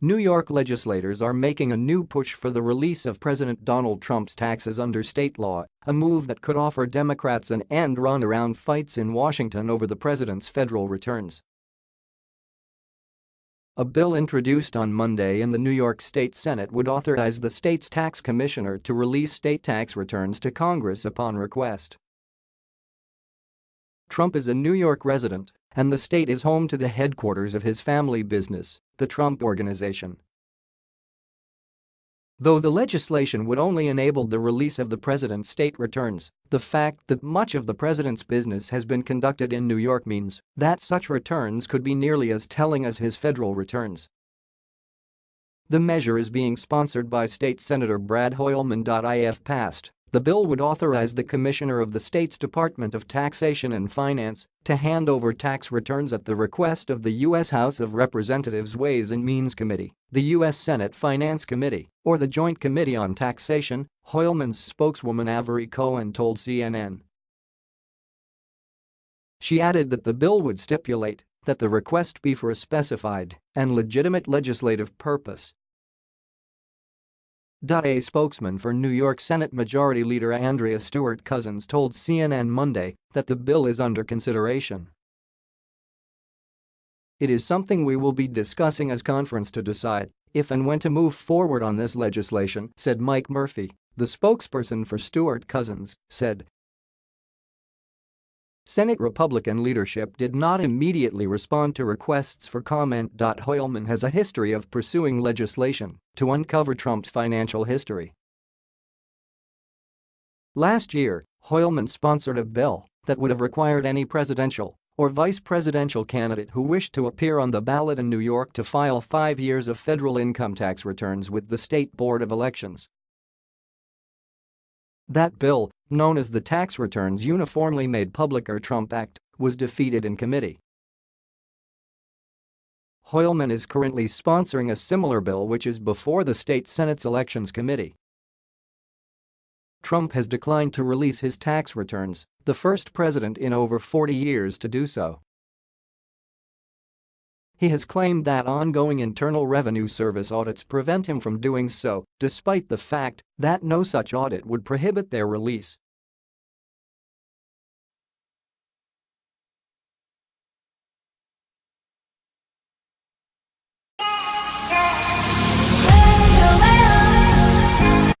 New York legislators are making a new push for the release of President Donald Trump's taxes under state law, a move that could offer Democrats an end run around fights in Washington over the president's federal returns. A bill introduced on Monday in the New York State Senate would authorize the state's tax commissioner to release state tax returns to Congress upon request. Trump is a New York resident, and the state is home to the headquarters of his family business, the Trump Organization. Though the legislation would only enable the release of the president's state returns, the fact that much of the president's business has been conducted in New York means that such returns could be nearly as telling as his federal returns. The measure is being sponsored by State Senator Brad Hoylman. If passed, the bill would authorize the Commissioner of the state's Department of Taxation and Finance to hand over tax returns at the request of the U.S. House of Representatives Ways and Means Committee, the U.S. Senate Finance Committee, or the Joint Committee on Taxation, Hoylman's spokeswoman Avery Cohen told CNN. She added that the bill would stipulate that the request be for a specified and legitimate legislative purpose a spokesman for New York Senate Majority Leader Andrea Stewart Cousins told CNN Monday that the bill is under consideration. It is something we will be discussing as conference to decide if and when to move forward on this legislation, said Mike Murphy, the spokesperson for Stewart Cousins, said Senate Republican leadership did not immediately respond to requests for comment. Hoylman has a history of pursuing legislation to uncover Trump's financial history. Last year, Hoylman sponsored a bill that would have required any presidential or vice presidential candidate who wished to appear on the ballot in New York to file five years of federal income tax returns with the State Board of Elections. That bill, known as the Tax Returns Uniformly Made Public or Trump Act, was defeated in committee. Hoylman is currently sponsoring a similar bill which is before the state Senate's Elections Committee. Trump has declined to release his tax returns, the first president in over 40 years to do so. He has claimed that ongoing Internal Revenue Service audits prevent him from doing so, despite the fact that no such audit would prohibit their release.